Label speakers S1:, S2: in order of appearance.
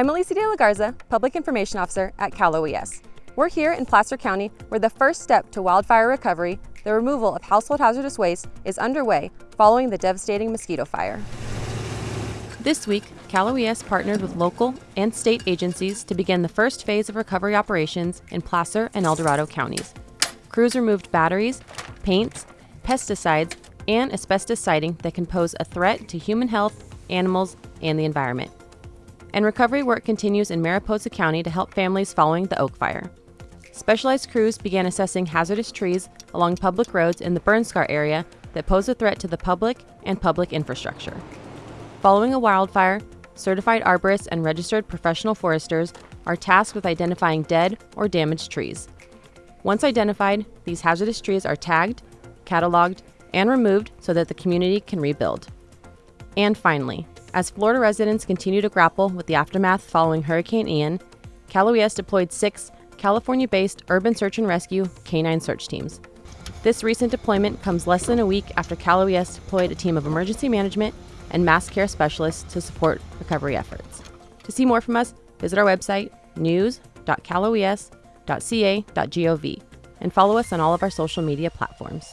S1: I'm Alicia De La Garza, Public Information Officer at Cal OES. We're here in Placer County where the first step to wildfire recovery, the removal of household hazardous waste, is underway following the devastating mosquito fire.
S2: This week, Cal OES partnered with local and state agencies to begin the first phase of recovery operations in Placer and El Dorado counties. Crews removed batteries, paints, pesticides, and asbestos siding that can pose a threat to human health, animals, and the environment. And recovery work continues in Mariposa County to help families following the Oak Fire. Specialized crews began assessing hazardous trees along public roads in the burn scar area that pose a threat to the public and public infrastructure. Following a wildfire, certified arborists and registered professional foresters are tasked with identifying dead or damaged trees. Once identified, these hazardous trees are tagged, cataloged, and removed so that the community can rebuild. And finally, as Florida residents continue to grapple with the aftermath following Hurricane Ian, Cal OES deployed six California based urban search and rescue canine search teams. This recent deployment comes less than a week after Cal OES deployed a team of emergency management and mass care specialists to support recovery efforts. To see more from us, visit our website, news.caloes.ca.gov, and follow us on all of our social media platforms.